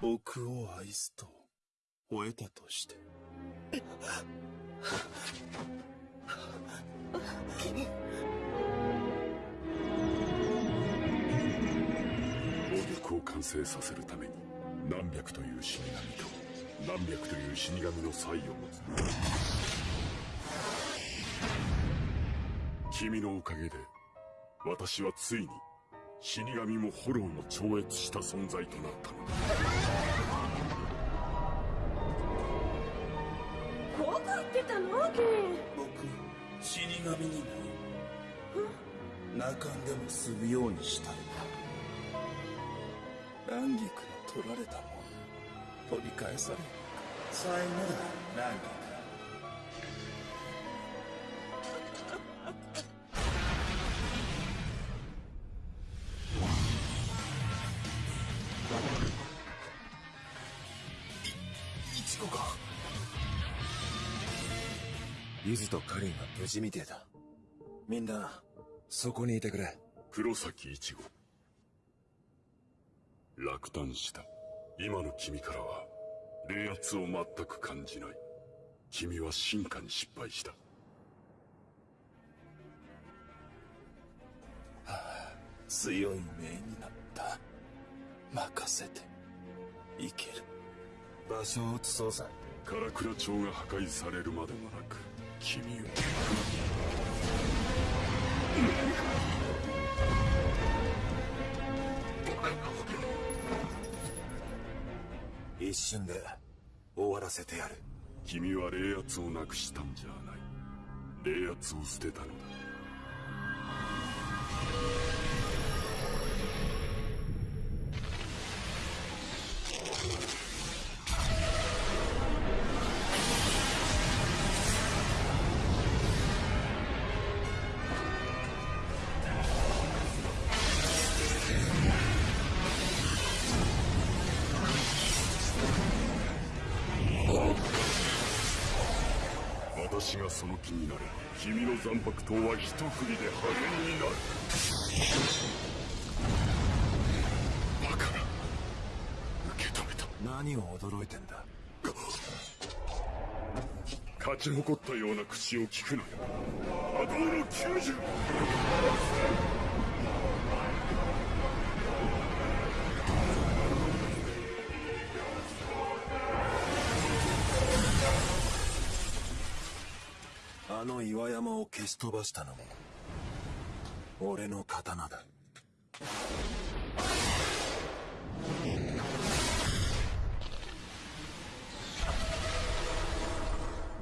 僕を愛すと吠えたとして。お曲を完成させるために何百という死神と何百という死神の才を持つ。君のおかげで私はついに死神もホローも超越した存在となったのだ。ってたのケ僕死神になる。泣かんでも済むようにしたい。蘭菊の取られたもん取り返され最後だ蘭菊。ゆずとカリンは無事みてえだ。みんなそこにいてくれ。黒崎一護。落胆した。今の君からは冷圧を全く感じない。君は進化に失敗した。強い命になった。任せて。いける。場所を移そうさ。唐倉町が破壊されるまでもなく君を。一瞬で終わらせてやる。君は霊圧をなくしたんじゃない。霊圧を捨てたのだ。私がその気になれ君の残白刀は一振りで破片になる。バカな。受け止めた。何を驚いてんだ。勝ち誇ったような口を聞くなよ。波動の90あの岩山を消し飛ばしたのも俺の刀だ。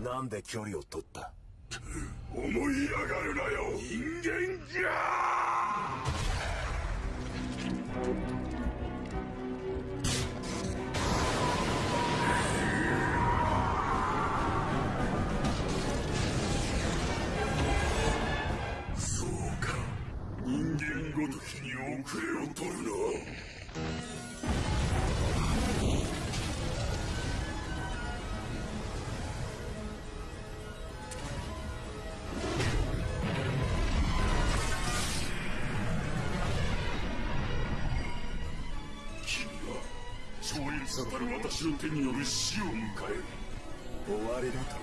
なんで距離を取った？思い上がるなよ人間じゃ超越たる私の手による死を迎える。終わりだと。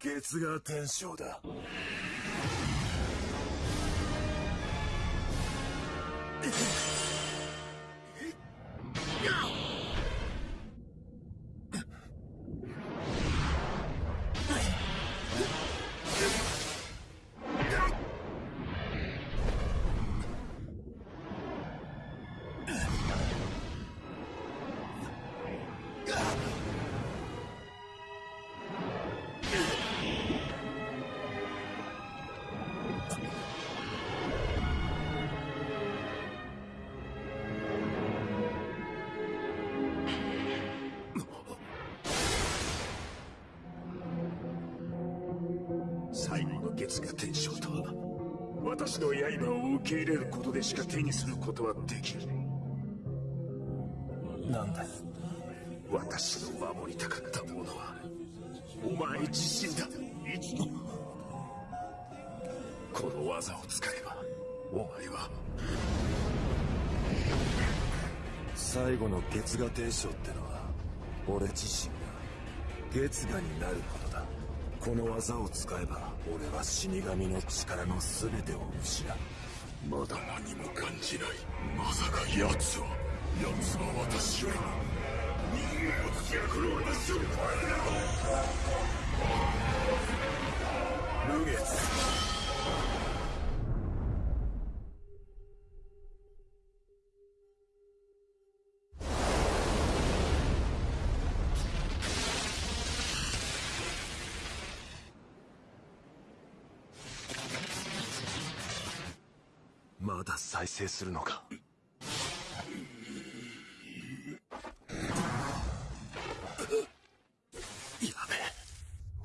月が天章だ。私の刃を受け入れることでしか手にすることはできないなんだ？私の守りたかったものはお前自身だ。この技を使えばお前は最後の月牙天将ってのは俺自身が月牙になることだこの技を使えば俺は死神の力の全てを失う。まだ何も感じない。まさか奴は。奴は私よりも。人間を突き破る私よりも無月。だ再生するのか？や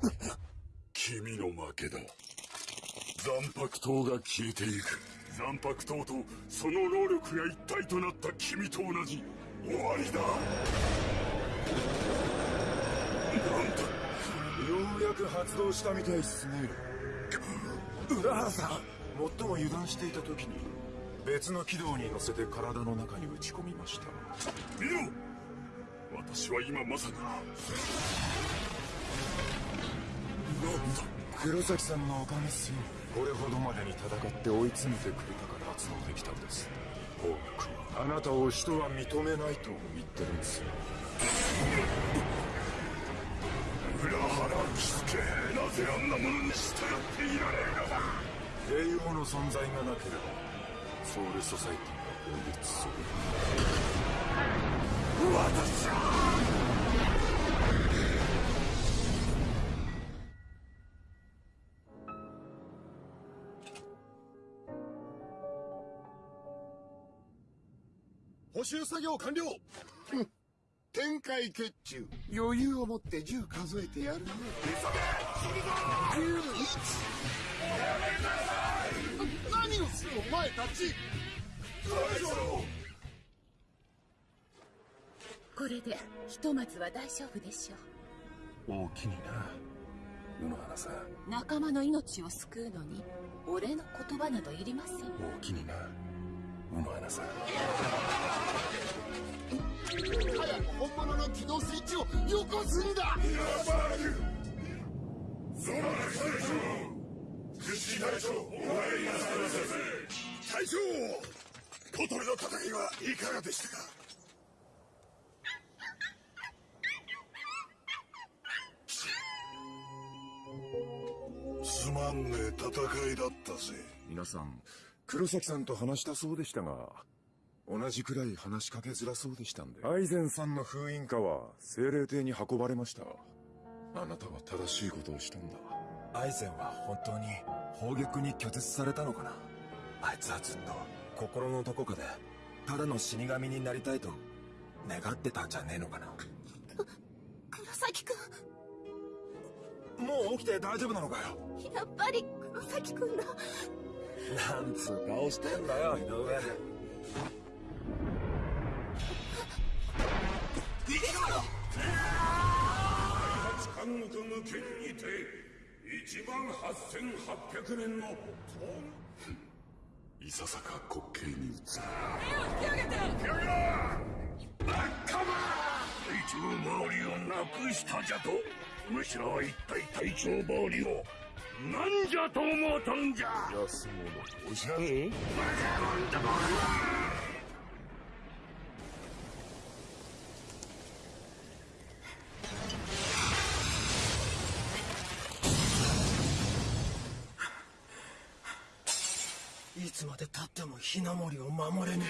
べ君の負けだ。残白刀が消えていく。残白刀とその能力が一体となった君と同じ。終わりだ。なんだようやく発動したみたいっすね。浦原さん最も油断していた時に別の軌道に乗せて体の中に打ち込みました。見ろ。私は今まさになんだ。黒崎さんのおかげっすよ。これほどまでに戦って追い詰めてくれたから発動できたんです。法学はあなたを人は認めないと言ってるんですよ。裏腹気付けなぜあんなものに従っていられるのだ。帝王の存在がなければソウルソサイティは滅する私補修作業完了。展開決中。余裕を持って数えてやるね急げ。死ぬぞ10お前たち大丈夫これでひとまずは大丈夫でしょう大きにな。野々花さん仲間の命を救うのに俺の言葉などいりません大きにな野々花さ。ん早く本物の機動スイッチをよこすんだ。やばい。空の最上隊長小鳥の戦いはいかがでしたか？すまんねえ戦いだったぜ。皆さん黒崎さんと話したそうでしたが同じくらい話しかけづらそうでしたんで。アイゼンさんの封印家は精霊帝に運ばれました。あなたは正しいことをしたんだアイゼンは本当に砲撃に拒絶されたのかな？あいつはずっと心のどこかでただの死神になりたいと願ってたんじゃねえのかな？黒崎くもう起きて大丈夫なのかよ？んやっぱり黒崎くんだ。なんつう顔してんだよ井上。監獄無権にて1万8800年のいささか滑稽に映る。隊長周りをなくしたじゃとむしろ一体隊長周りを。なんじゃと思うとんじゃ。安物。おじゃん。いつまで経ってもひなもりを守れね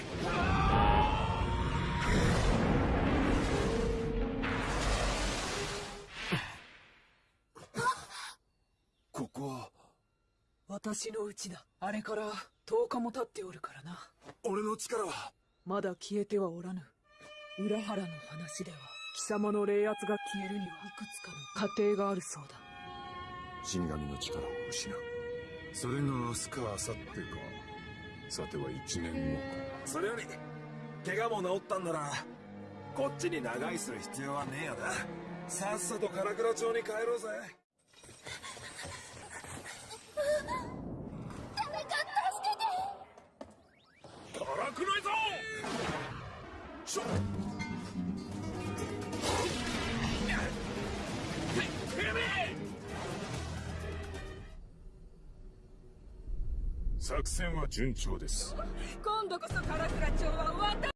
ここは？私の家だ。あれから10日も経っておるからな。俺の力は？まだ消えてはおらぬ。裏原の話では貴様の霊圧が消えるにはいくつかの過程があるそうだ。死神の力を失う。それが明日か明後日かさては1年後か。それより怪我も治ったんな。らこっちに長居する必要はねえよな。さっさと唐倉町に帰ろうぜ。作戦は順調です。今度こそ唐倉町は私